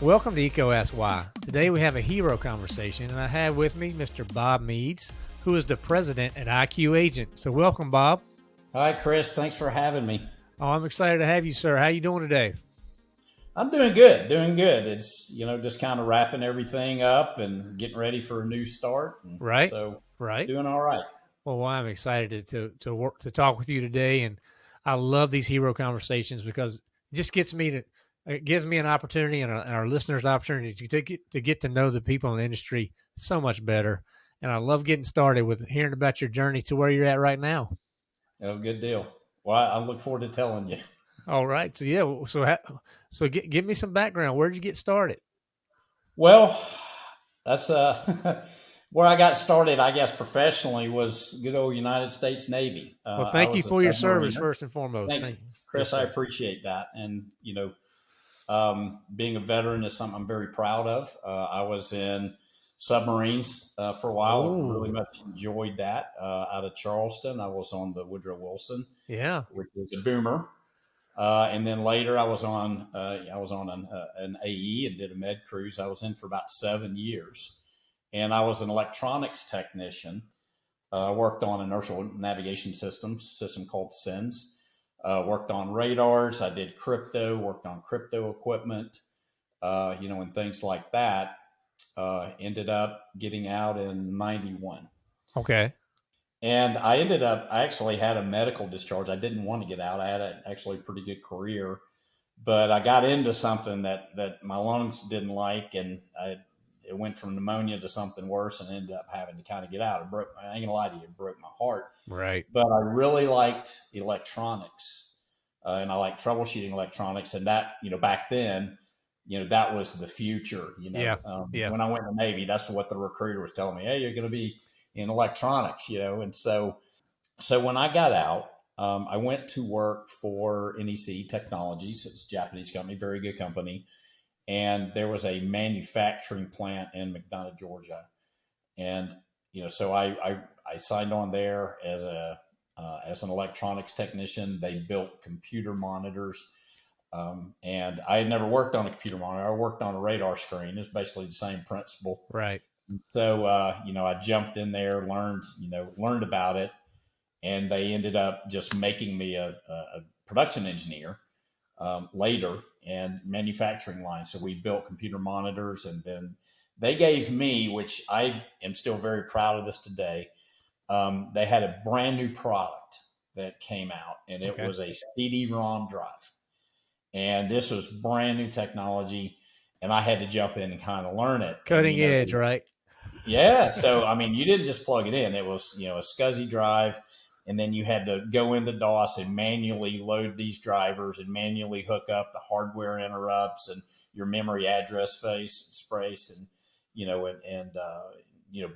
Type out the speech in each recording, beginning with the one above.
Welcome to EECO Ask Why. Today we have a hero conversation, and I have with me Mr. Bob Meads, who is the president at IQ Agent. So welcome, Bob. Hi, Chris. Thanks for having me. Oh, I'm excited to have you, sir. How are you doing today? I'm doing good, doing good. It's you know just kind of wrapping everything up and getting ready for a new start. right. So right. Doing all right. Well, I'm excited to to work to talk with you today, and I love these hero conversations because it just gets me to it gives me an opportunity and, and our listeners opportunity to, to get to get to know the people in the industry so much better. And I love getting started with hearing about your journey to where you're at right now. Oh, good deal. Well, I look forward to telling you. All right. So yeah. So so get, give me some background. Where'd you get started? Well, that's uh where I got started. I guess professionally was good old United States Navy. Uh, well, thank you for your service first and foremost. Thank, thank you, Chris. I appreciate that, and you know, um, being a veteran is something I'm very proud of. Uh, I was in submarines uh, for a while. Ooh. Really much enjoyed that. Uh, out of Charleston, I was on the Woodrow Wilson. Yeah, which was a boomer. Uh, and then later, I was on uh, I was on an, uh, an, AE and did a med cruise. I was in for about seven years, and I was an electronics technician. Uh, I worked on inertial navigation systems, system called SINS. Uh, worked on radars. I did crypto. Worked on crypto equipment. Uh, you know, and things like that. ended up getting out in '91. Okay. And I ended up, I actually had a medical discharge. I didn't want to get out. I had a, actually a pretty good career, but I got into something that, that my lungs didn't like. And I, it went from pneumonia to something worse and ended up having to kind of get out. It broke, I ain't gonna lie to you, it broke my heart. Right. But I really liked electronics uh, and I like troubleshooting electronics. And that, you know, back then, you know, that was the future, you know, yeah. Um, yeah. when I went to the Navy, that's what the recruiter was telling me. Hey, you're going to be, in electronics, you know. And so, so when I got out, um, I went to work for NEC Technologies. It's a Japanese company, very good company. And there was a manufacturing plant in McDonough, Georgia. And, you know, so I, I, I signed on there as a, uh, as an electronics technician. They built computer monitors. Um, and I had never worked on a computer monitor. I worked on a radar screen. It's basically the same principle. Right. So, uh, you know, I jumped in there, learned, you know, learned about it, and they ended up just making me a, a production engineer um, later and manufacturing line. So we built computer monitors, and then they gave me, which I am still very proud of this today. Um, they had a brand new product that came out, and it okay. was a CD-ROM drive, and this was brand new technology. And I had to jump in and kind of learn it. Cutting and, you know, edge, right? Yeah. So, I mean, you didn't just plug it in. It was, you know, a SCSI drive. And then you had to go into DOS and manually load these drivers and manually hook up the hardware interrupts and your memory address face space and, you know, and, and uh, you know,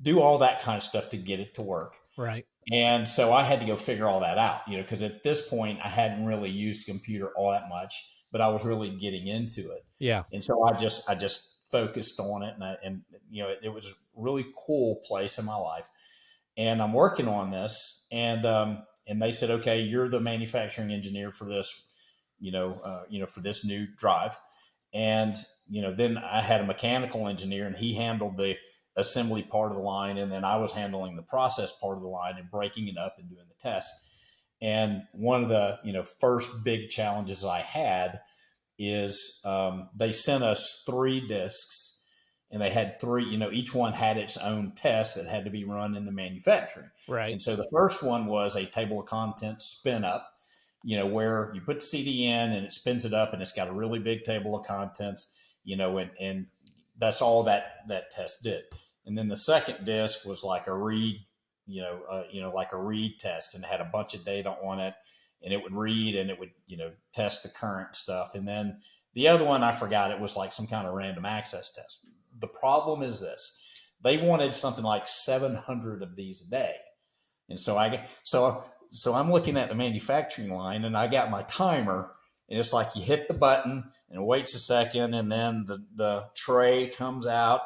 do all that kind of stuff to get it to work. Right. And so I had to go figure all that out, you know, because at this point I hadn't really used a computer all that much, but I was really getting into it. Yeah. And so I just, I just focused on it, and I, and you know, it, it, was a really cool place in my life. And I'm working on this, and um, and they said, okay, you're the manufacturing engineer for this, you know, uh, you know, for this new drive. And you know, then I had a mechanical engineer, and he handled the assembly part of the line, and then I was handling the process part of the line and breaking it up and doing the test. And one of the you know first big challenges I had is um, they sent us three discs and they had three, you know, each one had its own test that had to be run in the manufacturing. Right. And so the first one was a table of contents spin up, you know, where you put the CD in and it spins it up and it's got a really big table of contents, you know, and, and that's all that, that test did. And then the second disc was like a read, you know, uh, you know, like a read test and had a bunch of data on it and it would read and it would, you know, test the current stuff. And then the other one, I forgot, it was like some kind of random access test. The problem is this they wanted something like 700 of these a day. And so I, so, so I'm looking at the manufacturing line and I got my timer and it's like you hit the button and it waits a second and then the, the tray comes out,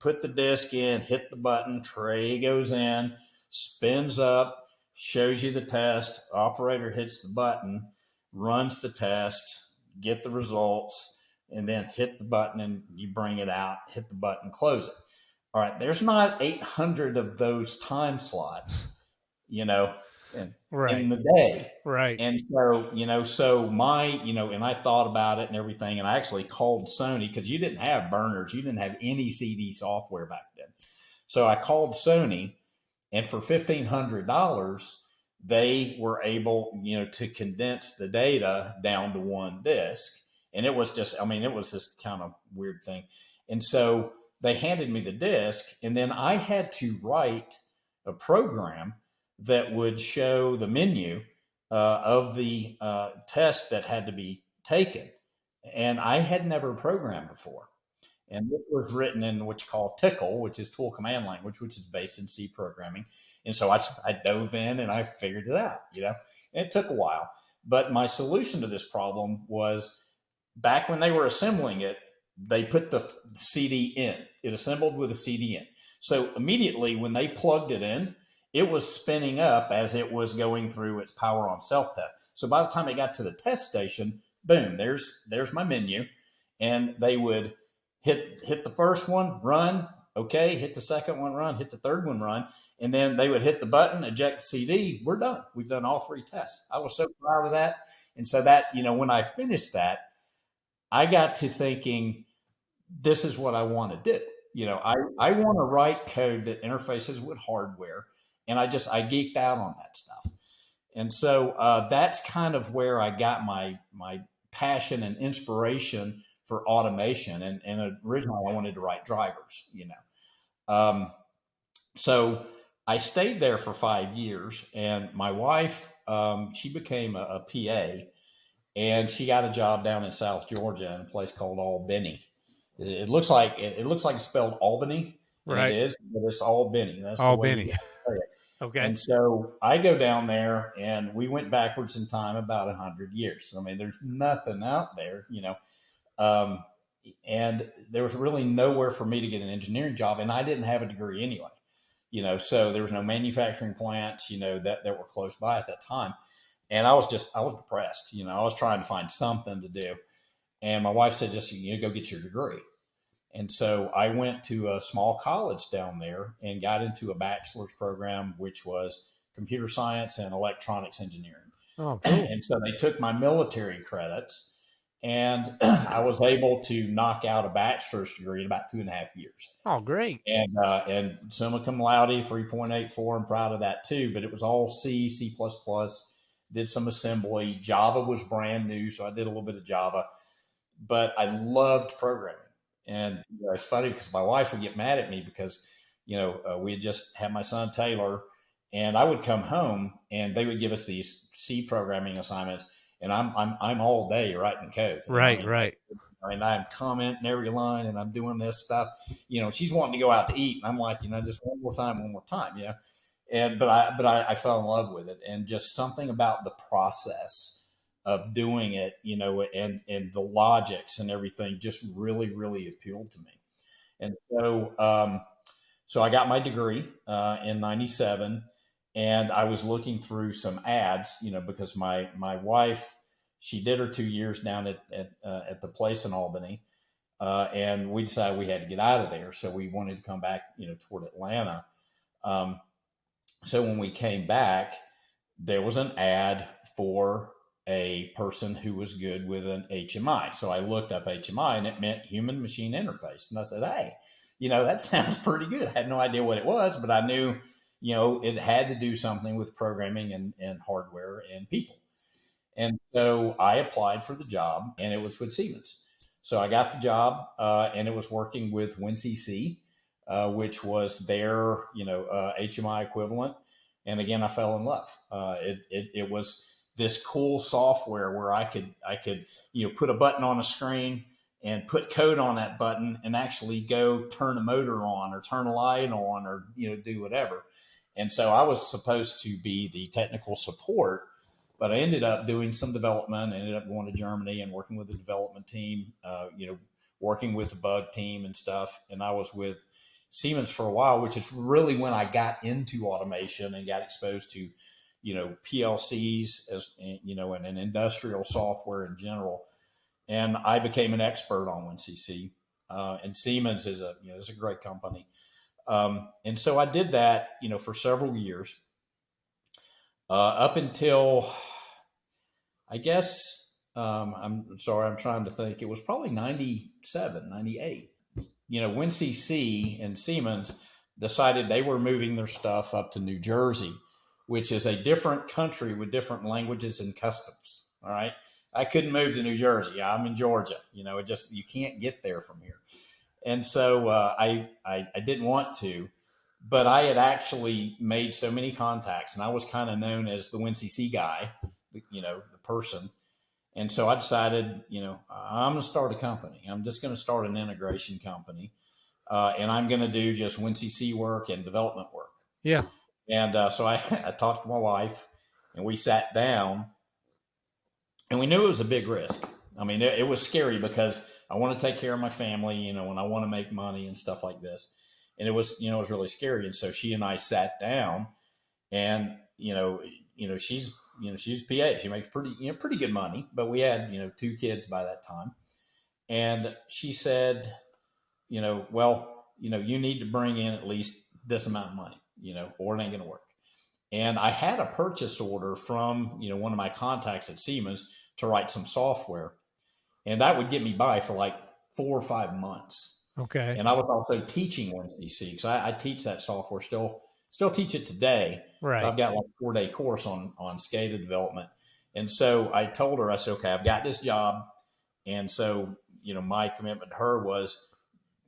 put the disc in, hit the button, tray goes in, spins up, shows you the test, operator hits the button, runs the test, get the results, and then hit the button and you bring it out, hit the button, close it. All right, there's not 800 of those time slots, you know, in, right. in the day. Right. And so, you know, so my, you know, and I thought about it and everything, and I actually called Sony because you didn't have burners, you didn't have any CD software back then. So I called Sony, and for $1,500, they were able, you know, to condense the data down to one disk. And it was just, I mean, it was this kind of weird thing. And so they handed me the disk, and then I had to write a program that would show the menu uh, of the uh, test that had to be taken. And I had never programmed before. And this was written in what you call TCL, which is tool command language, which is based in C programming. And so I, I dove in and I figured it out, you know, and it took a while. But my solution to this problem was back when they were assembling it, they put the CD in. It assembled with a CD in. So immediately when they plugged it in, it was spinning up as it was going through its power on self test. So by the time it got to the test station, boom, there's there's my menu, and they would hit hit the first one, run, okay, hit the second one, run, hit the third one, run, and then they would hit the button, eject CD. We're done. We've done all three tests. I was so proud of that, and so that you know when I finished that, I got to thinking, this is what I want to do. You know, I I want to write code that interfaces with hardware, and I just I geeked out on that stuff, and so uh, that's kind of where I got my my passion and inspiration for automation. And, and originally I wanted to write drivers, you know. Um, so I stayed there for five years, and my wife, um, she became a, a, PA, and she got a job down in South Georgia in a place called Albany. It, it looks like it, it, looks like it's spelled Albany, right? It is, but it's Albany. That's Albany. Okay. And so I go down there, and we went backwards in time about a hundred years. I mean, there's nothing out there, you know. Um, and there was really nowhere for me to get an engineering job, and I didn't have a degree anyway. You know, so there was no manufacturing plants, you know, that that were close by at that time, and I was just I was depressed. You know, I was trying to find something to do, and my wife said, "Just you know, go get your degree." And so I went to a small college down there and got into a bachelor's program, which was computer science and electronics engineering. Oh, cool. And so they took my military credits and I was able to knock out a bachelor's degree in about two and a half years. Oh, great! And uh, and summa cum laude, three point eight four. I'm proud of that too. But it was all C, C plus plus. Did some assembly. Java was brand new, so I did a little bit of Java. But I loved programming, and you know, it's funny because my wife would get mad at me because you know uh, we had just had my son Taylor, and I would come home and they would give us these C programming assignments and I'm I'm I'm all day writing code. Right, I mean, right. I mean, I'm commenting every line, and I'm doing this stuff. You know, she's wanting to go out to eat, and I'm like, you know, just one more time, one more time, yeah. And but I but I, I fell in love with it, and just something about the process of doing it, you know, and and the logics and everything just really really appealed to me. And so um, so I got my degree uh, in '97 and I was looking through some ads, you know, because my my wife she did her two years down at at, uh, at the place in Albany, uh, and we decided we had to get out of there, so we wanted to come back, you know, toward Atlanta. Um, so when we came back, there was an ad for a person who was good with an HMI. So I looked up HMI, and it meant human machine interface, and I said, hey. You know, that sounds pretty good. I had no idea what it was, but I knew you know, it had to do something with programming and, and hardware and people. And so I applied for the job and it was with Siemens. So I got the job uh, and it was working with WinCC, uh, which was their, you know, uh, HMI equivalent. And again, I fell in love. Uh, it, it, it was this cool software where I could, I could, you know, put a button on a screen and put code on that button and actually go turn a motor on or turn a light on or, you know, do whatever. And so I was supposed to be the technical support, but I ended up doing some development. I ended up going to Germany and working with the development team, uh, you know, working with the bug team and stuff. And I was with Siemens for a while, which is really when I got into automation and got exposed to you know, PLCs as you know, and an industrial software in general. And I became an expert on WinCC. Uh, and Siemens is a you know is a great company. Um, and so I did that, you know, for several years, uh, up until I guess um, I'm sorry, I'm trying to think. It was probably 97, 98. You know, WinCC and Siemens decided they were moving their stuff up to New Jersey which is a different country with different languages and customs. All right. I couldn't move to New Jersey. I'm in Georgia. You know, it just, you can't get there from here. And so uh, I, I, I didn't want to, but I had actually made so many contacts and I was kind of known as the WinCC guy, you know, the person. And so I decided, you know, I'm going to start a company. I'm just going to start an integration company. Uh, and I'm going to do just WinCC work and development work. Yeah. And uh, so I, I talked to my wife and we sat down and we knew it was a big risk. I mean, it, it was scary because I want to take care of my family, you know, and I want to make money and stuff like this. And it was, you know, it was really scary. And so she and I sat down and, you know, you know, she's, you know, she's PA. She makes pretty, you know, pretty good money, but we had, you know, two kids by that time. And she said, you know, well, you know, you need to bring in at least this amount of money you know, or it ain't going to work. And I had a purchase order from, you know, one of my contacts at Siemens to write some software. And that would get me by for like four or five months. Okay. And I was also teaching WinCC because I, I, teach that software still, still teach it today. Right. I've got like a four day course on, on SCADA development. And so I told her, I said, okay, I've got this job. And so, you know, my commitment to her was,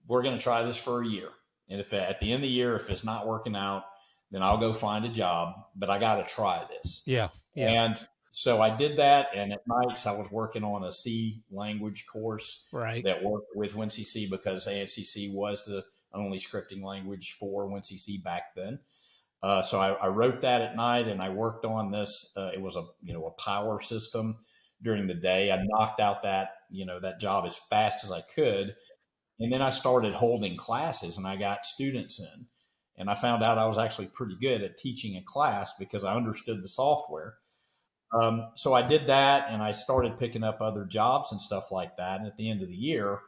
we're going to try this for a year. And if at the end of the year, if it's not working out, then I'll go find a job, but I got to try this. Yeah, yeah. And so I did that. And at nights, I was working on a C language course right. that worked with WinCC because ANSI C was the only scripting language for WinCC back then. Uh, so I, I, wrote that at night and I worked on this. Uh, it was a, you know, a power system during the day. I knocked out that, you know, that job as fast as I could and then I started holding classes and I got students in. And I found out I was actually pretty good at teaching a class because I understood the software. Um, so I did that and I started picking up other jobs and stuff like that. And at the end of the year,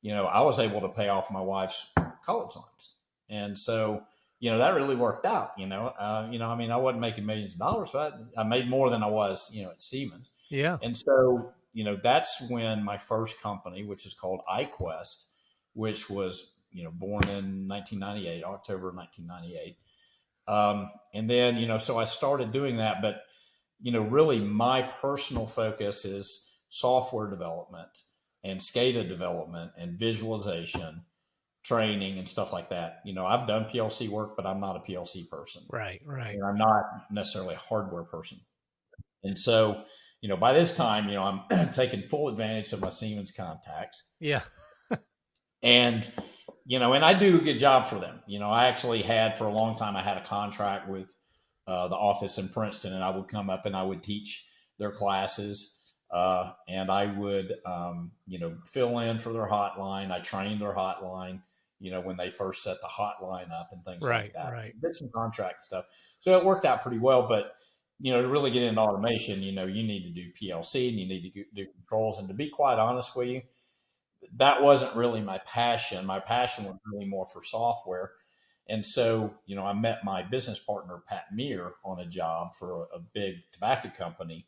you know, I was able to pay off my wife's college loans. And so, you know, that really worked out, you know, uh, you know, I mean, I wasn't making millions of dollars, but I made more than I was, you know, at Siemens. Yeah. And so, you know, that's when my first company, which is called iQuest, which was you know born in 1998, October 1998. Um, and then you know, so I started doing that, but you know, really my personal focus is software development and SCADA development and visualization training and stuff like that. You know, I've done PLC work, but I'm not a PLC person. Right, right. And I'm not necessarily a hardware person. And so, you know, by this time, you know, I'm taking full advantage of my Siemens contacts. Yeah. and you know, and I do a good job for them. You know, I actually had for a long time. I had a contract with uh, the office in Princeton, and I would come up and I would teach their classes, uh, and I would, um, you know, fill in for their hotline. I trained their hotline. You know, when they first set the hotline up and things right, like that. Right. Did some contract stuff, so it worked out pretty well. But you know, to really get into automation, you know, you need to do PLC and you need to do controls. And to be quite honest with you, that wasn't really my passion. My passion was really more for software. And so, you know, I met my business partner, Pat Meir, on a job for a, a big tobacco company.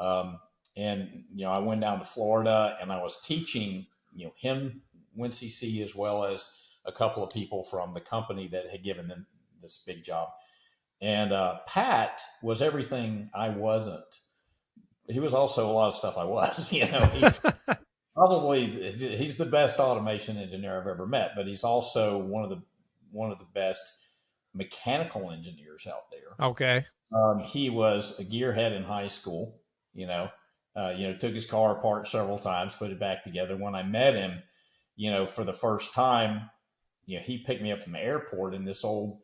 Um, and, you know, I went down to Florida and I was teaching, you know, him WinCC as well as a couple of people from the company that had given them this big job. And uh, Pat was everything I wasn't. He was also a lot of stuff I was, you know. He, probably he's the best automation engineer I've ever met, but he's also one of the one of the best mechanical engineers out there. Okay. Um, he was a gearhead in high school. You know, uh, you know, took his car apart several times, put it back together. When I met him, you know, for the first time, you know, he picked me up from the airport in this old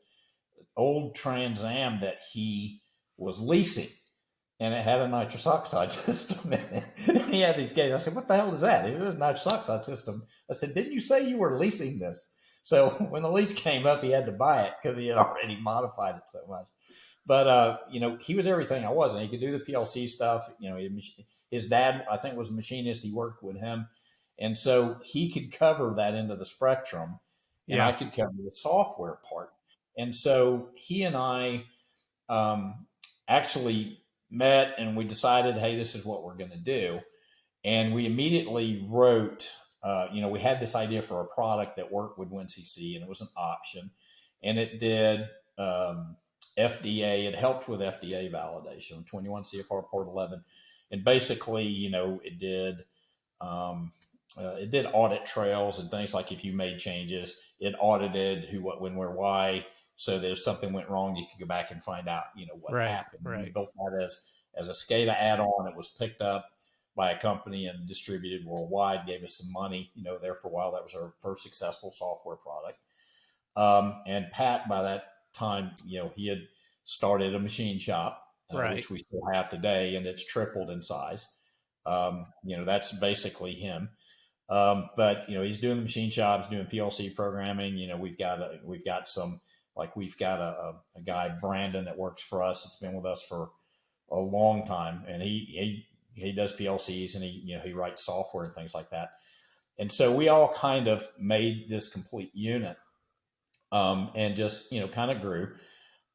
old Trans Am that he was leasing and it had a nitrous oxide system in it. And he had these gates. I said, "What the hell is that?" It was a nitrous oxide system. I said, "Didn't you say you were leasing this?" So when the lease came up, he had to buy it because he had already modified it so much. But uh, you know, he was everything I wasn't. He could do the PLC stuff. You know, his dad, I think, was a machinist. He worked with him, and so he could cover that end of the spectrum, and yeah. I could cover the software part. And so he and I um, actually met, and we decided, hey, this is what we're going to do. And we immediately wrote, uh, you know, we had this idea for a product that worked with WinCC, and it was an option, and it did. Um, FDA. It helped with FDA validation, 21 CFR Part 11, and basically, you know, it did um, uh, it did audit trails and things like if you made changes, it audited who, what, when, where, why. So that if something went wrong, you could go back and find out, you know, what right, happened. Right. We built that as as a SCADA add-on. It was picked up by a company and distributed worldwide. Gave us some money, you know, there for a while. That was our first successful software product. Um, and Pat, by that time, you know, he had started a machine shop, uh, right. which we still have today, and it's tripled in size. Um, you know, that's basically him. Um, but you know, he's doing the machine shops, doing PLC programming. You know, we've got a, we've got some like we've got a, a, a guy Brandon that works for us. It's been with us for a long time, and he he he does PLCs and he you know he writes software and things like that. And so we all kind of made this complete unit, um, and just you know kind of grew.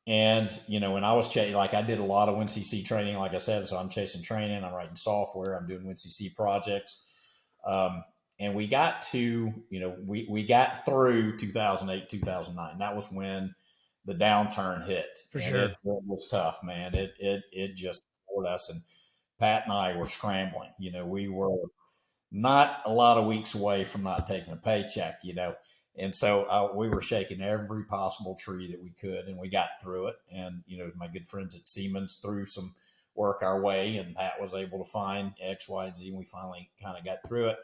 And, you know, when I was chasing, like I did a lot of WinCC training, like I said, so I'm chasing training, I'm writing software, I'm doing WinCC projects. Um, and we got to, you know, we, we got through 2008, 2009. That was when the downturn hit. For and sure. It, it, was tough, man. It, it, it just poured us. And Pat and I were scrambling. You know, we were not a lot of weeks away from not taking a paycheck, you know and so uh, we were shaking every possible tree that we could, and we got through it. And you know, my good friends at Siemens threw some work our way, and Pat was able to find X, Y, and Z, and we finally kind of got through it.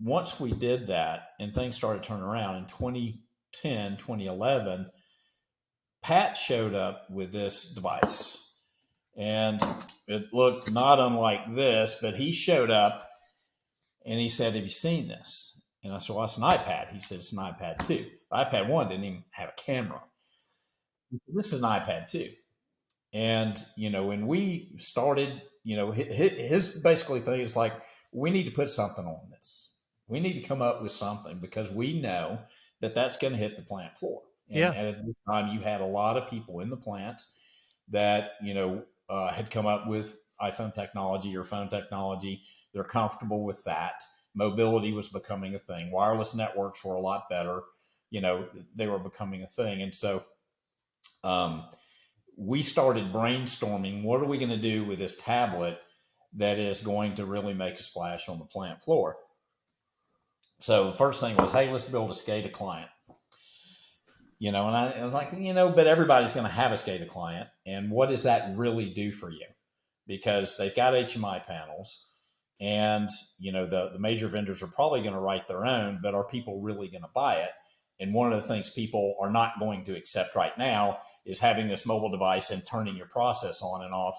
Once we did that, and things started turning around in 2010, 2011, Pat showed up with this device, and it looked not unlike this, but he showed up and he said, "Have you seen this?" And I said, well, that's an iPad. He said, it's an iPad 2. iPad 1 didn't even have a camera. This is an iPad 2. And, you know, when we started, you know, his, basically thing is like, we need to put something on this. We need to come up with something because we know that that's going to hit the plant floor. And, yeah. at the time, you had a lot of people in the plants that, you know, uh, had come up with iPhone technology or phone technology. They're comfortable with that mobility was becoming a thing. Wireless networks were a lot better. You know, they were becoming a thing. And so um, we started brainstorming what are we going to do with this tablet that is going to really make a splash on the plant floor? So the first thing was, hey, let's build a SCADA client. You know, and I, I was like, you know, but everybody's going to have a SCADA client. And what does that really do for you? Because they've got HMI panels and you know the the major vendors are probably going to write their own but are people really going to buy it? And one of the things people are not going to accept right now is having this mobile device and turning your process on and off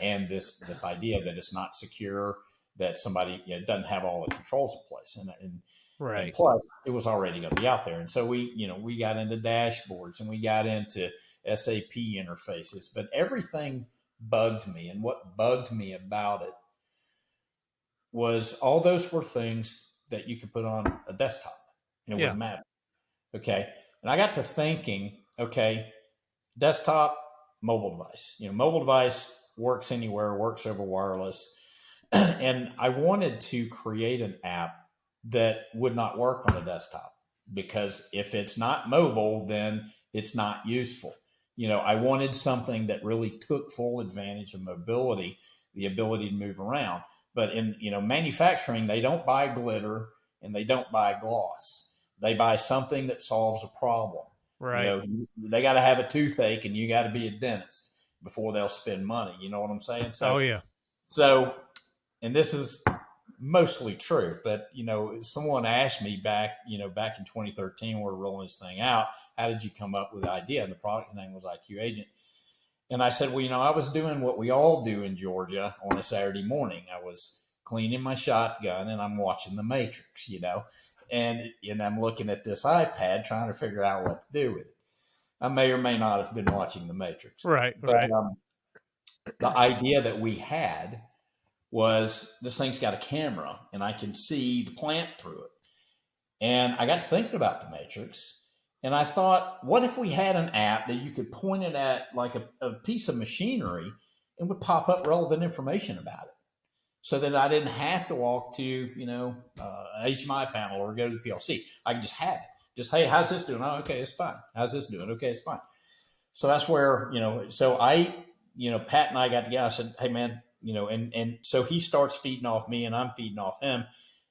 and this this idea that it's not secure that somebody you know, doesn't have all the controls in place. And, and right. and plus it was already going to be out there. And so we you know we got into dashboards and we got into sap interfaces but everything bugged me. And what bugged me about it was all those were things that you could put on a desktop and it yeah. wouldn't matter. Okay. And I got to thinking, okay, desktop, mobile device. You know, mobile device works anywhere, works over wireless. and I wanted to create an app that would not work on a desktop because if it's not mobile, then it's not useful. You know, I wanted something that really took full advantage of mobility, the ability to move around. But in you know manufacturing, they don't buy glitter and they don't buy gloss. They buy something that solves a problem. Right. You know, they got to have a toothache, and you got to be a dentist before they'll spend money. You know what I'm saying? So, oh yeah. So, and this is mostly true, but you know, someone asked me back, you know, back in 2013, we we're rolling this thing out. How did you come up with the idea? And the product name was IQ Agent. And I said, well, you know, I was doing what we all do in Georgia on a Saturday morning. I was cleaning my shotgun and I'm watching The Matrix, you know, and and I'm looking at this iPad trying to figure out what to do with it. I may or may not have been watching The Matrix. Right, But, right. um, the idea that we had was this thing's got a camera and I can see the plant through it. And I got to thinking about the Matrix and I thought, what if we had an app that you could point it at like a, a piece of machinery and would pop up relevant information about it? So that I didn't have to walk to, you know, uh, an HMI panel or go to the PLC. I could just have it. Just, hey, how's this doing? Oh, okay, it's fine. How's this doing? Okay, it's fine. So that's where, you know, so I, you know, Pat and I got together. I said, hey, man, you know, and, and so he starts feeding off me and I'm feeding off him.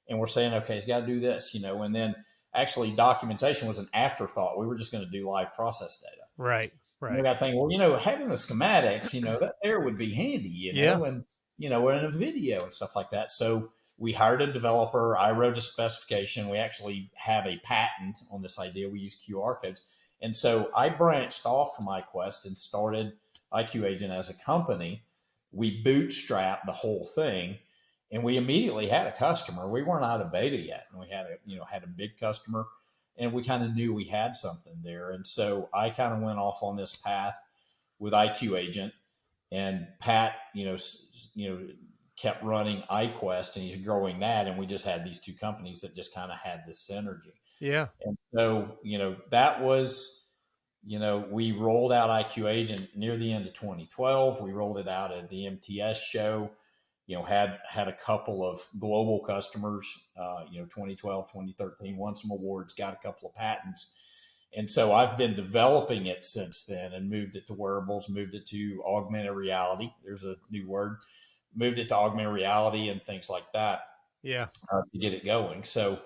And we're saying, okay, he's got to do this, you know, and then actually documentation was an afterthought. We were just going to do live process data. Right, And we right. got thinking, well, you know, having the schematics, you know, that there would be handy, you know, Yeah. and, you know, we're in a video and stuff like that. So we hired a developer. I wrote a specification. We actually have a patent on this idea. We use QR codes. And so I branched off from iQuest and started IQ Agent as a company. We bootstrapped the whole thing and we immediately had a customer. We weren't out of beta yet. And we had a, you know, had a big customer and we kind of knew we had something there. And so I kind of went off on this path with IQ Agent and Pat, you know, you know, kept running iQuest and he's growing that. And we just had these two companies that just kind of had this synergy. Yeah, And so, you know, that was, you know, we rolled out IQ Agent near the end of 2012. We rolled it out at the MTS show, you know, had had a couple of global customers, uh, you know, 2012, 2013, won some awards, got a couple of patents. And so I've been developing it since then and moved it to wearables, moved it to augmented reality. There's a new word. Moved it to augmented reality and things like that yeah. uh, to get it going. So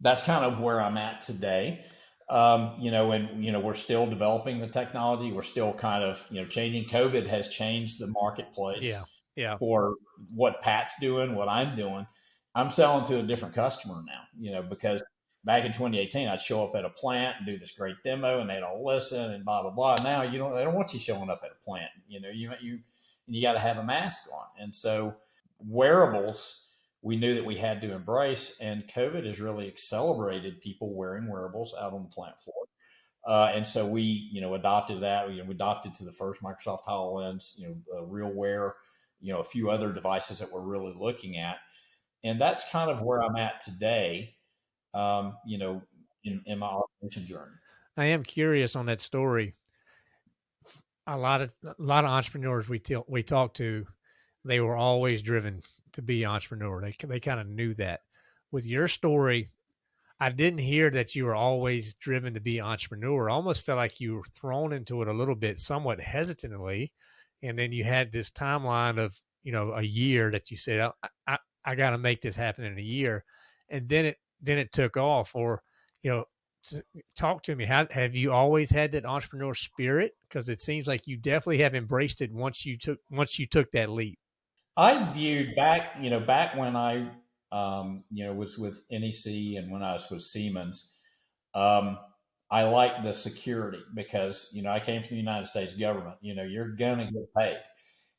that's kind of where I'm at today. Um, you know, and you know, we're still developing the technology. We're still kind of you know changing. COVID has changed the marketplace Yeah, yeah. for what Pat's doing, what I'm doing. I'm selling to a different customer now. You know, because back in 2018, I'd show up at a plant and do this great demo, and they'd all listen and blah blah blah. Now you don't. They don't want you showing up at a plant. You know, you you you got to have a mask on, and so wearables we knew that we had to embrace, and COVID has really accelerated people wearing wearables out on the plant floor. Uh, and so we, you know, adopted that. We, adopted to the first Microsoft HoloLens, you know, uh, RealWear, you know, a few other devices that we're really looking at. And that's kind of where I'm at today, um, you know, in, in my automation journey. I am curious on that story. A lot of a lot of entrepreneurs we tell, we talk to, they were always driven to be entrepreneur. They they kind of knew that. With your story, I didn't hear that you were always driven to be entrepreneur. I almost felt like you were thrown into it a little bit, somewhat hesitantly, and then you had this timeline of you know a year that you said I I, I got to make this happen in a year, and then it then it took off. Or you know, talk to me. How have you always had that entrepreneur spirit? Because it seems like you definitely have embraced it once you took once you took that leap. I viewed back, you know, back when I, um, you know, was with NEC and when I was with Siemens, um, I like the security because, you know, I came from the United States government. You know, you're gonna get paid,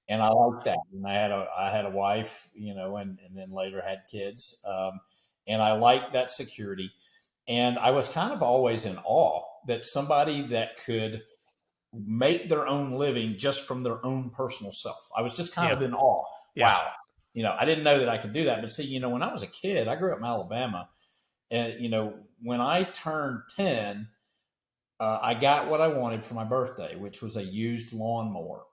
and I like that. And I had a, I had a wife, you know, and and then later had kids, um, and I liked that security. And I was kind of always in awe that somebody that could make their own living just from their own personal self. I was just kind Yeah. of in awe Yeah. wow you know i didn't know that i could do that but see you know when i was a kid i grew up in alabama and you know when i turned 10 uh, i got what i wanted for my birthday which was a used lawnmower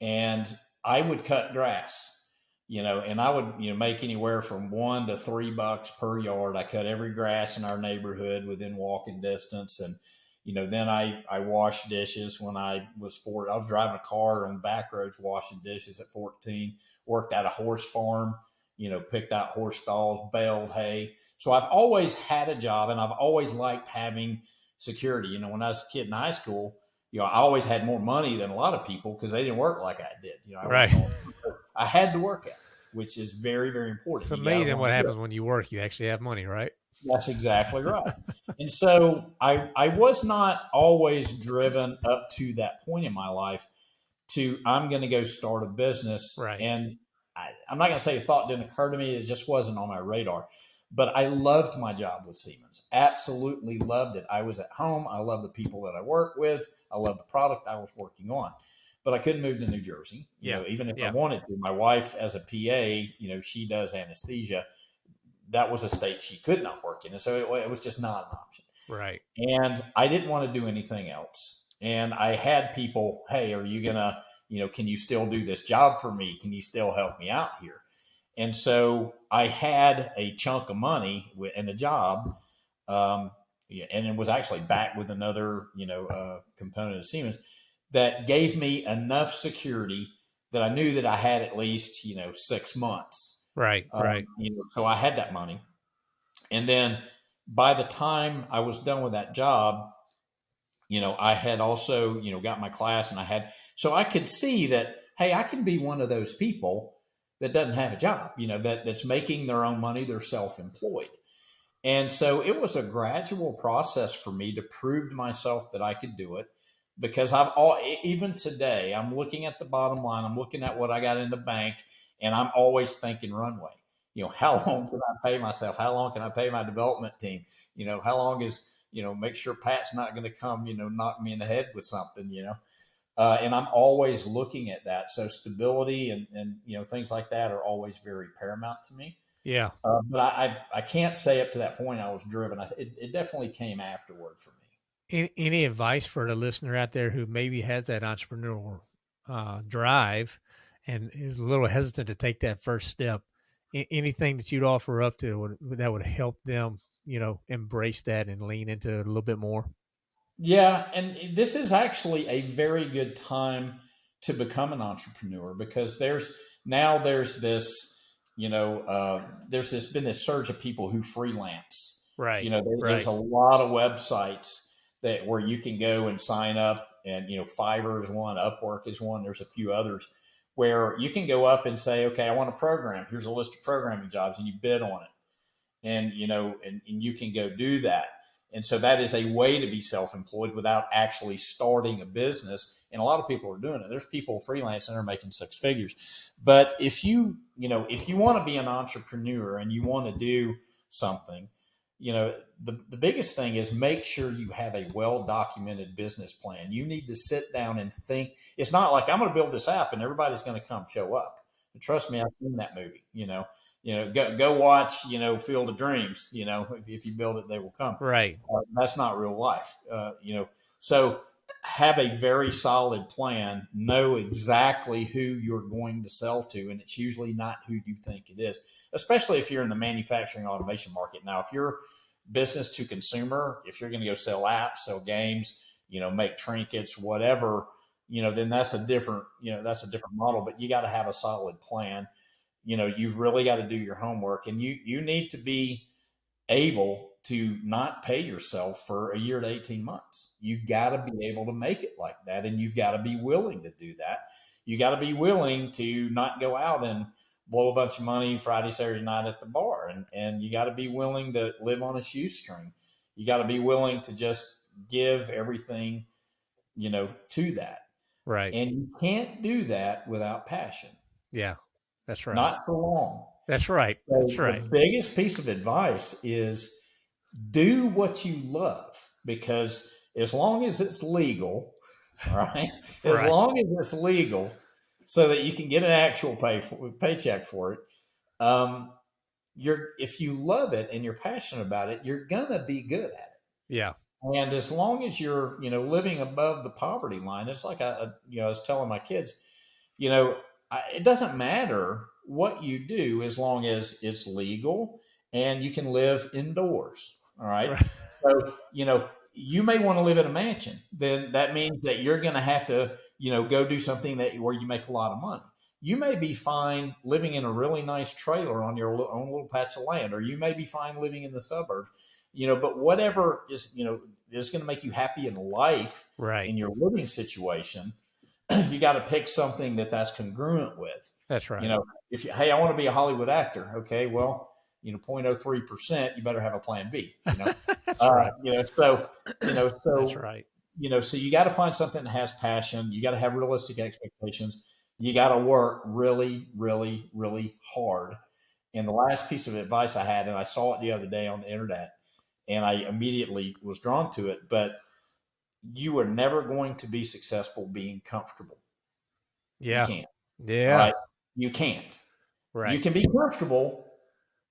and i would cut grass you know and i would you know make anywhere from one to three bucks per yard i cut every grass in our neighborhood within walking distance and you know, then I, I washed dishes when I was four. I was driving a car on back roads washing dishes at 14, worked at a horse farm, you know, picked out horse stalls, baled hay. So I've always had a job and I've always liked having security. You know, when I was a kid in high school, you know, I always had more money than a lot of people because they didn't work like I did. You know, I, Right. I had to work at, which is very, very important. It's amazing what happens when you work. You actually have money, right? That's exactly right. and so I I was not always driven up to that point in my life to I'm going to go start a business. Right. And I, I'm not going to say a thought didn't occur to me. It just wasn't on my radar. But I loved my job with Siemens. Absolutely loved it. I was at home. I love the people that I work with. I love the product I was working on. But I couldn't move to New Jersey. You Yeah. know, even if Yeah. I wanted to. My wife, as a PA, you know, she does anesthesia. That was a state she could not work in, and so it, it was just not an option. Right. And I didn't want to do anything else. And I had people, hey, are you gonna, you know, can you still do this job for me? Can you still help me out here? And so I had a chunk of money and a job, um, yeah, and it was actually back with another, you know, uh, component of Siemens that gave me enough security that I knew that I had at least, you know, six months. Right. Um, right. You know, so I had that money, and then by the time I was done with that job, you know, I had also, you know, got my class, and I had so I could see that, hey, I can be one of those people that doesn't have a job, you know, that that's making their own money, they're self-employed. And so it was a gradual process for me to prove to myself that I could do it because I've all even today I'm looking at the bottom line, I'm looking at what I got in the bank and I'm always thinking runway. You know, how long can I pay myself? How long can I pay my development team? You know, how long is, you know, make sure Pat's not going to come, you know, knock me in the head with something, you know. Uh, and I'm always looking at that. So stability and, and, you know, things like that are always very paramount to me. Yeah. Uh, but I, I, I can't say up to that point I was driven. I, it, it definitely came afterward for me. Any, any advice for the listener out there who maybe has that entrepreneurial uh, drive and is a little hesitant to take that first step? Anything that you'd offer up to would, that would help them, you know, embrace that and lean into it a little bit more? Yeah, and this is actually a very good time to become an entrepreneur because there's now there's this you know uh, there's this been this surge of people who freelance. Right. You know, there, right. there's a lot of websites that where you can go and sign up, and you know, Fiverr is one, Upwork is one. There's a few others where you can go up and say, okay, I want a program. Here's a list of programming jobs, and you bid on it, and you know, and, and you can go do that. And so that is a way to be self-employed without actually starting a business. And a lot of people are doing it. There's people freelancing are making six figures. But if you, you know, if you want to be an entrepreneur and you want to do something, you know, the, the biggest thing is make sure you have a well documented business plan. You need to sit down and think. It's not like I'm going to build this app and everybody's going to come show up. Trust me, I've seen that movie. You know, you know, go go watch. You know, Field of Dreams. You know, if, if you build it, they will come. right. Uh, that's not real life. Uh, you know, so have a very solid plan. Know exactly who you're going to sell to, and it's usually not who you think it is. Especially if you're in the manufacturing automation market. Now, if you're business to consumer, if you're going to go sell apps, sell games, you know, make trinkets, whatever, you know, then that's a different, you know, that's a different model. But you got to have a solid plan. You know, you've really got to do your homework, and you you need to be able to not pay yourself for a year to 18 months. You got to be able to make it like that. And you've got to be willing to do that. You got to be willing to not go out and blow a bunch of money Friday, Saturday night at the bar. And, and you got to be willing to live on a shoestring. You got to be willing to just give everything, you know, to that. Right. And you can't do that without passion. yeah. That's right. Not for long. That's right. So That's right. The biggest piece of advice is do what you love because as long as it's legal, right? as Right. long as it's legal, so that you can get an actual pay for, paycheck for it, um, you're if you love it and you're passionate about it, you're gonna be good at it. Yeah. And as long as you're, you know, living above the poverty line, it's like I, you know, I was telling my kids, you know, it doesn't matter what you do as long as it's legal and you can live indoors. All right. Right. So, you know, you may want to live in a mansion. Then that means that you're going to have to, you know, go do something that where you make a lot of money. You may be fine living in a really nice trailer on your own little patch of land, or you may be fine living in the suburbs. You know, but whatever is, you know, is going to make you happy in life Right. in your living situation, you got to pick something that that's congruent with. That's right. You know, if you, hey, I want to be a Hollywood actor. Okay, well, you know, 0.03 percent, you better have a plan B. You know, uh, right. you know, so you know, so That's right. you know, so you got to find something that has passion. You got to have realistic expectations. You got to work really, really, really hard, And the last piece of advice I had, and I saw it the other day on the internet, and I immediately was drawn to it, but you are never going to be successful being comfortable. Yeah. You can't. Yeah. Right? You can't. Right. You can be comfortable,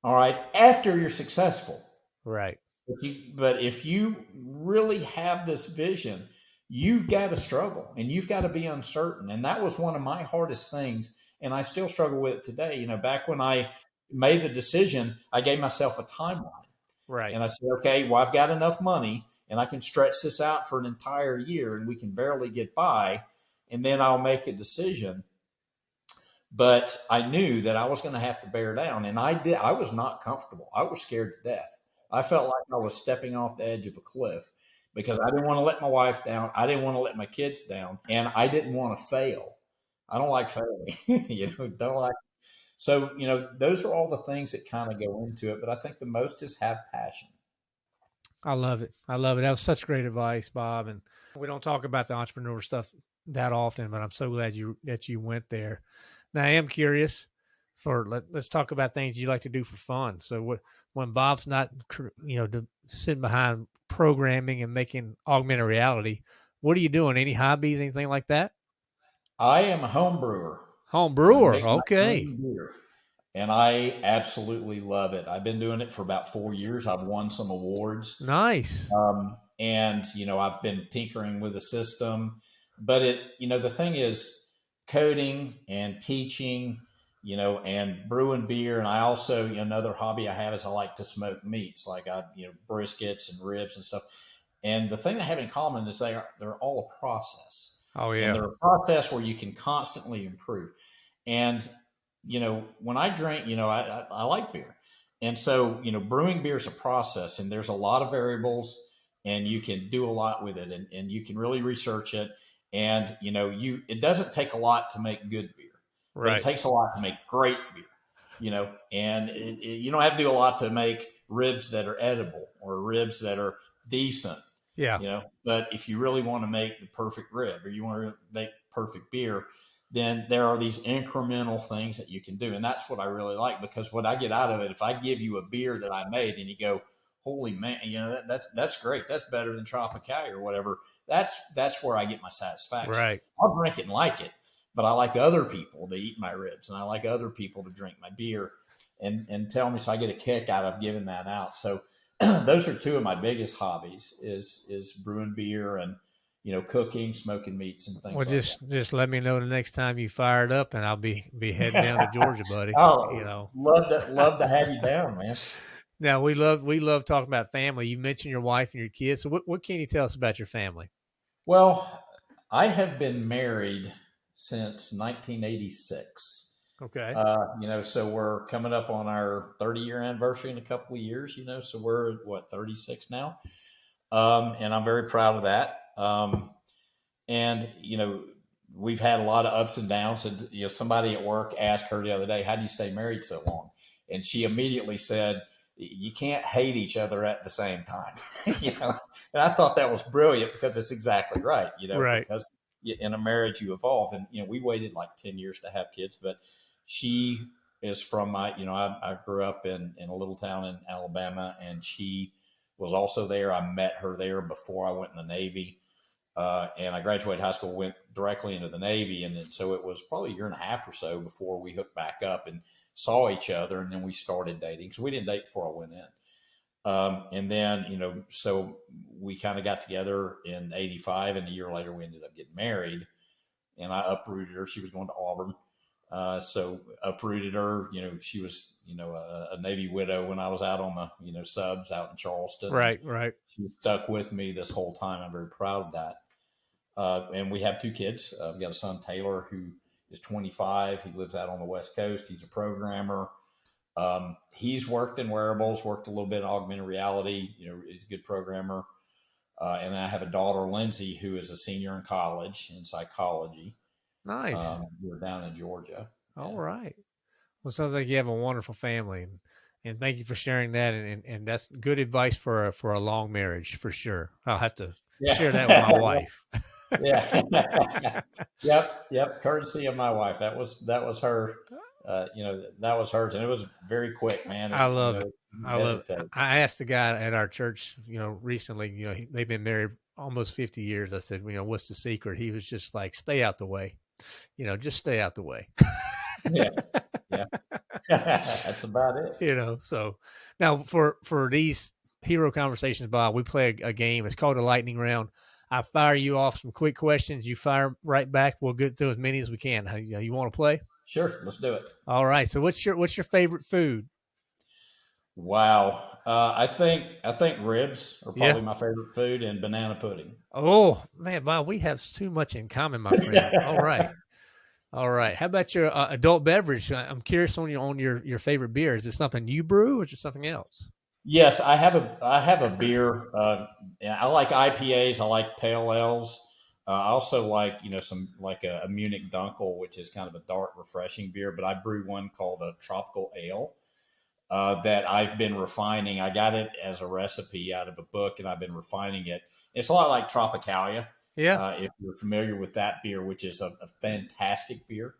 all right, after you're successful. Right. If you, but if you really have this vision, you've got to struggle and you've got to be uncertain. And that was one of my hardest things. And I still struggle with it today. You know, back when I made the decision, I gave myself a timeline. Right. And I said, okay, well, I've got enough money and I can stretch this out for an entire year and we can barely get by. And then I'll make a decision. But I knew that I was going to have to bear down. And I did. I was not comfortable. I was scared to death. I felt like I was stepping off the edge of a cliff because I didn't want to let my wife down. I didn't want to let my kids down. And I didn't want to fail. I don't like failing. you know, don't like so, you know, those are all the things that kind of go into it. But I think the most is have passion. I love it. I love it. That was such great advice, Bob. And we don't talk about the entrepreneur stuff that often, but I'm so glad you that you went there. Now I am curious for let, us talk about things you like to do for fun. So what, when Bob's not, you know, sitting behind programming and making augmented reality, what are you doing? Any hobbies, anything like that? I am a home brewer. Home brewer. Okay. And I absolutely love it. I've been doing it for about four years. I've won some awards. Nice. Um, and, you know, I've been tinkering with the system. But it, you know, the thing is coding and teaching, you know, and brewing beer. And I also, you know, another hobby I have is I like to smoke meats, like I, you know, briskets and ribs and stuff. And the thing they have in common is they are, they're all a process. Oh yeah. And they're a process where you can constantly improve. And you know, when I drink, you know, I, I, I like beer, and so you know, brewing beer is a process, and there's a lot of variables, and you can do a lot with it, and, and you can really research it. And you know, you it doesn't take a lot to make good beer. Right. It takes a lot to make great beer. You know, and it, it, you don't have to do a lot to make ribs that are edible or ribs that are decent yeah. You know, but if you really want to make the perfect rib or you want to make perfect beer, then there are these incremental things that you can do. And that's what I really like because what I get out of it, if I give you a beer that I made and you go, holy man, you know, that, that's, that's great. That's better than Tropicalia or whatever. That's, that's where I get my satisfaction. Right. I'll drink it and like it, but I like other people to eat my ribs and I like other people to drink my beer and, and tell me, so I get a kick out of giving that out. So, those are two of my biggest hobbies is is brewing beer and you know cooking smoking meats and things well like just that. just let me know the next time you fire it up and i'll be be heading down to georgia buddy oh you know love to love to have you down man now we love we love talking about family you mentioned your wife and your kids so what, what can you tell us about your family well i have been married since 1986 Okay. Uh, you know, so we're coming up on our 30 year anniversary in a couple of years, you know, so we're what, 36 now. Um, and I'm very proud of that. Um, and, you know, we've had a lot of ups and downs. And, you know, somebody at work asked her the other day, how do you stay married so long? And she immediately said, you can't hate each other at the same time, you know? And I thought that was brilliant because it's exactly right, you know, right. because in a marriage you evolve and, you know, we waited like 10 years to have kids, but, she is from my, you know, I, I grew up in, in a little town in Alabama and she was also there. I met her there before I went in the Navy. Uh, and I graduated high school, went directly into the Navy. And so it was probably a year and a half or so before we hooked back up and saw each other. And then we started dating. So we didn't date before I went in. Um, and then, you know, so we kind of got together in 85 and a year later we ended up getting married and I uprooted her. She was going to Auburn. Uh, so uprooted her. You know, she was you know a, a, Navy widow when I was out on the you know subs out in Charleston. Right, right. She stuck with me this whole time. I'm very proud of that. Uh, and we have two kids. Uh, I've got a son Taylor who is 25. He lives out on the West Coast. He's a programmer. Um, he's worked in wearables, worked a little bit in augmented reality. You know, he's a good programmer. Uh, and I have a daughter, Lindsay, who is a senior in college in psychology. Nice. Um, we're down in Georgia. All right. Well, sounds like you have a wonderful family, and, and thank you for sharing that. And, and, and that's good advice for a, for a long marriage for sure. I'll have to yeah. share that with my wife. yeah. yep. Yep. Courtesy of my wife. That was that was her uh, you know, that was hers, and it was very quick, man. I love you know, it. I love. It. I asked a guy at our church, you know, recently. You know, he, they've been married almost fifty years. I said, you know, what's the secret? He was just like, stay out the way. You know, just stay out the way. yeah, yeah. That's about it. You know, so now for for these hero conversations, Bob, we play a, a game. It's called a lightning round. I fire you off some quick questions. You fire right back. We'll get through as many as we can. You, you want to play? Sure, let's do it. All right. So, what's your what's your favorite food? Wow, uh, I think I think ribs are probably yeah. my favorite food, and banana pudding. Oh man, Bob, we have too much in common, my friend. All right, all right. How about your uh, adult beverage? I'm curious on your on your your favorite beer. Is it something you brew, or is it something else? Yes, I have a I have a beer. Uh, I like IPAs. I like pale ales. Uh, I also like you know some like a, a, Munich Dunkel, which is kind of a dark, refreshing beer. But I brew one called a tropical ale uh, that I've been refining. I got it as a recipe out of a book, and I've been refining it. It's a lot like Tropicalia. Yeah, uh, if you're familiar with that beer, which is a, a fantastic beer.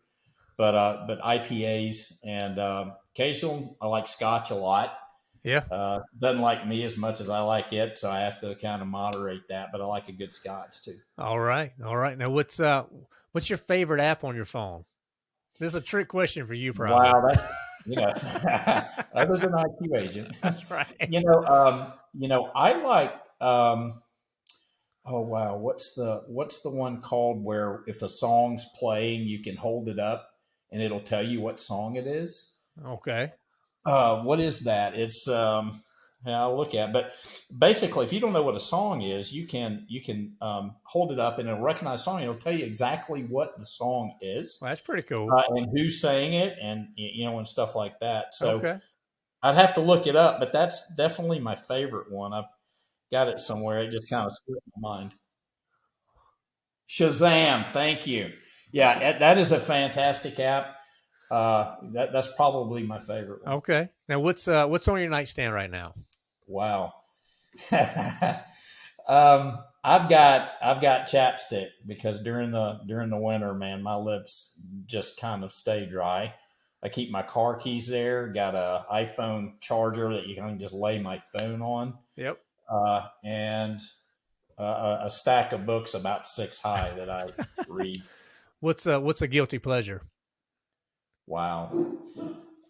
But uh, but IPAs and um, occasionally I like Scotch a lot. Yeah. Uh, doesn't like me as much as I like it, so I have to kind of moderate that. But I like a good scotch too. All right, all right. Now, what's uh, what's your favorite app on your phone? This is a trick question for you, probably. Wow, that's you know, other than IQ agent. That's right. You know, um, you know, I like. Um, oh wow, what's the what's the one called where if a song's playing, you can hold it up and it'll tell you what song it is. Okay. Uh, what is that? It's um, yeah, I'll look at. But basically, if you don't know what a song is, you can you can um, hold it up and it'll recognize song. It'll tell you exactly what the song is. Well, that's pretty cool. Uh, and who's saying it, and you know, and stuff like that. So okay. I'd have to look it up, but that's definitely my favorite one. I've got it somewhere. It just kind of slipped my mind. Shazam! Thank you. Yeah, that is a fantastic app uh, that that's probably my favorite. One. Okay. Now, what's uh, what's on your nightstand right now? Wow. um, I've got I've got chapstick because during the during the winter, man, my lips just kind of stay dry. I keep my car keys there. Got a iPhone charger that you can just lay my phone on. Yep. Uh, and a, a stack of books about six high that I read. What's a, what's a guilty pleasure? Wow.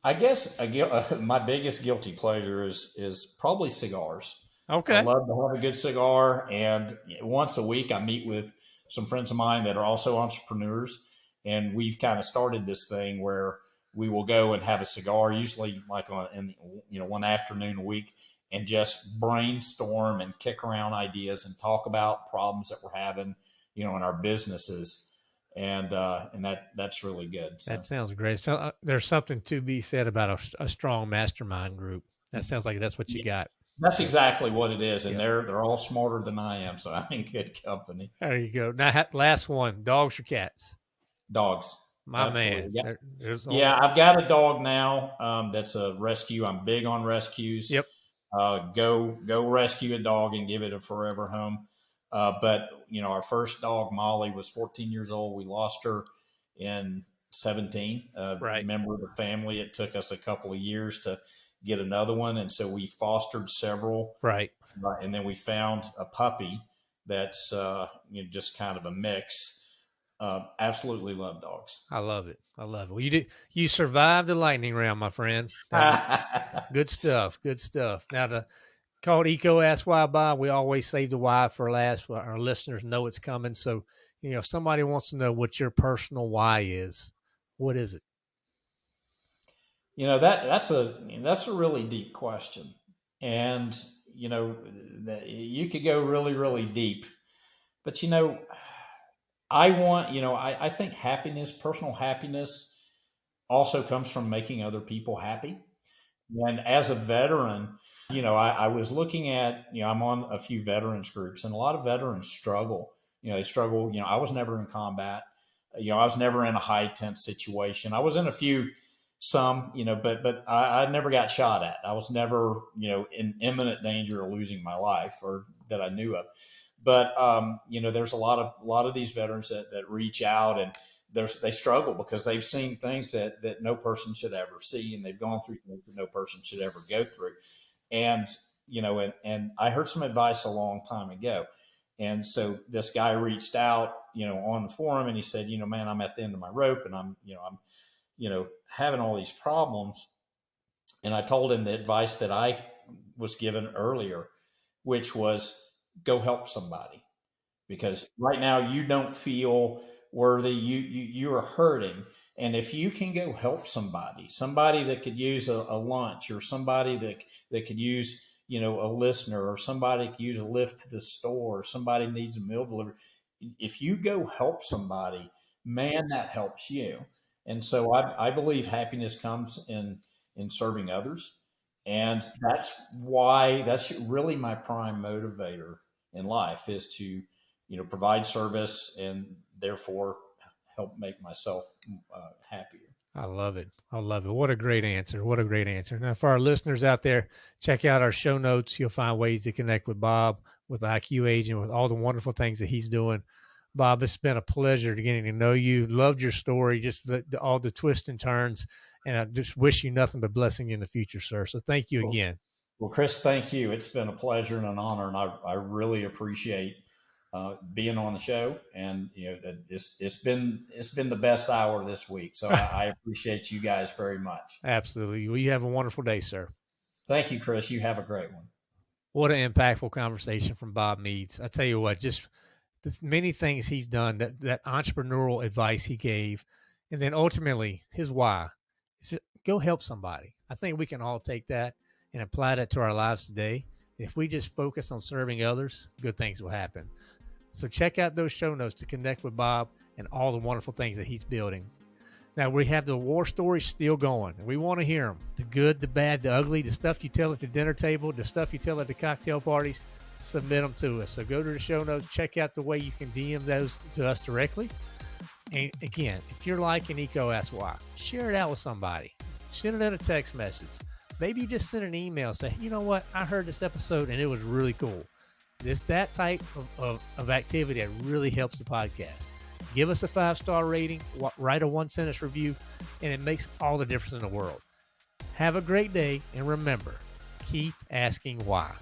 I guess uh, my biggest guilty pleasure is is probably cigars. Okay. I love to have a good cigar, and once a week I meet with some friends of mine that are also entrepreneurs, and we've kind of started this thing where we will go and have a cigar, usually like on in you know one afternoon a week, and just brainstorm and kick around ideas and talk about problems that we're having, you know, in our businesses and uh, and that that's really good. So. That sounds great. So uh, there's something to be said about a, a, strong mastermind group. That sounds like that's what you got. That's exactly what it is, and yeah. they're they're all smarter than I am, so I'm in good company. There you go. Now, last one: dogs or cats? Dogs. My Absolutely. man. Yeah, there, yeah I've got a dog now. Um, that's a rescue. I'm big on rescues. Yep. Uh, go go rescue a dog and give it a forever home. Uh, but you know, our first dog Molly was 14 years old. We lost her in 17. Uh, right. Member of the family. It took us a couple of years to get another one, and so we fostered several. Right. Uh, and then we found a puppy that's uh, you know, just kind of a mix. Uh, absolutely love dogs. I love it. I love it. Well, you did. You survived the lightning round, my friend. good stuff. Good stuff. Now the called EECO Ask Why Bob. We always save the why for last. Our listeners know it's coming. So, you know, if somebody wants to know what your personal why is, what is it? You know that that's a that's a really deep question, and you know you could go really really deep, but you know, I want you know I, I think happiness, personal happiness, also comes from making other people happy. And as a veteran, you know, I, I, was looking at, you know, I'm on a few veterans groups and a lot of veterans struggle. You know, they struggle. You know, I was never in combat. You know, I was never in a high tense situation. I was in a few, some, you know, but but I, I never got shot at. I was never, you know, in imminent danger of losing my life or that I knew of. But um, you know, there's a lot of a lot of these veterans that that reach out and they struggle because they've seen things that that no person should ever see, and they've gone through things that no person should ever go through. And you know, and and I heard some advice a long time ago. And so this guy reached out, you know, on the forum and he said, you know, man, I'm at the end of my rope and I'm, you know, I'm, you know, having all these problems. And I told him the advice that I was given earlier, which was go help somebody because right now you don't feel worthy. You, you, you are hurting. And if you can go help somebody, somebody that could use a, a lunch or somebody that, that could use, you know, a listener or somebody could use a lift to the store or somebody needs a meal delivered. If you go help somebody, man, that helps you. And so I, I believe happiness comes in, in serving others. And that's why that's really my prime motivator in life is to, you know, provide service and therefore help make myself uh, happier. I love it. I love it. What a great answer. What a great answer. Now, for our listeners out there, check out our show notes. You'll find ways to connect with Bob, with IQ Agent, with all the wonderful things that he's doing. Bob, it's been a pleasure to getting to know you. Loved your story, just the, the, all the twists and turns. And I just wish you nothing but blessing in the future, sir. So thank you again. Well, Chris, thank you. It's been a pleasure and an honor, and I, I really appreciate uh, being on the show. And you know, it's it's been it's been the best hour this week. So I, I appreciate you guys very much. Absolutely. Well, you have a wonderful day, sir. Thank you, Chris. You have a great one. What an impactful conversation from Bob Meads. I tell you what, just the many things he's done, that that entrepreneurial advice he gave, and then ultimately his why. Is go help somebody. I think we can all take that and apply that to our lives today. If we just focus on serving others, good things will happen. So check out those show notes to connect with Bob and all the wonderful things that he's building. Now we have the war stories still going, we want to hear them: the good, the bad, the ugly, the stuff you tell at the dinner table, the stuff you tell at the cocktail parties. Submit them to us. So go to the show notes, check out the way you can DM those to us directly. And again, if you're liking EECO Ask Why, share it out with somebody. Send it in a text message. Maybe you just send an email say, you know what, I heard this episode and it was really cool. This that type of, of, of activity that really helps the podcast. Give us a five star rating, write a one sentence review, and it makes all the difference in the world. Have a great day, and remember, keep asking why.